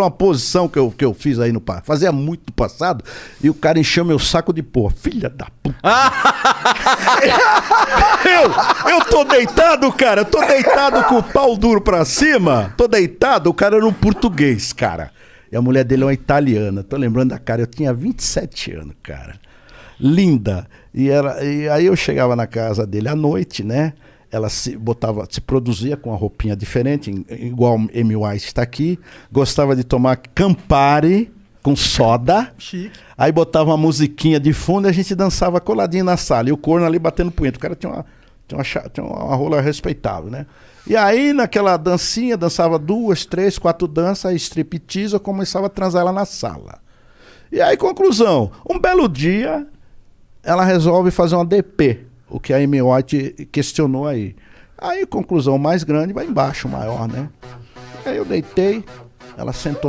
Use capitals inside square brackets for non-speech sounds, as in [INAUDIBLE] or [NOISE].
uma posição que eu, que eu fiz aí no passado, fazia muito no passado, e o cara encheu meu saco de porra. Filha da puta. [LAUGHS] eu, eu tô deitado, cara, eu tô deitado com o pau duro pra cima, tô deitado, o cara era um português, cara. E a mulher dele é uma italiana, tô lembrando da cara, eu tinha 27 anos, cara. Linda. E, era, e aí eu chegava na casa dele à noite, né? Ela se botava, se produzia com uma roupinha diferente, igual Amy White está aqui. Gostava de tomar Campari com soda. Chique. Aí botava uma musiquinha de fundo e a gente dançava coladinho na sala. E o corno ali batendo punheta. O cara tinha uma, tinha uma, tinha uma rola respeitável, né? E aí, naquela dancinha, dançava duas, três, quatro danças, aí striptease, eu começava a transar ela na sala. E aí, conclusão, um belo dia, ela resolve fazer uma DP o que a Amy White questionou aí. Aí, conclusão mais grande, vai embaixo, maior, né? Aí eu deitei, ela sentou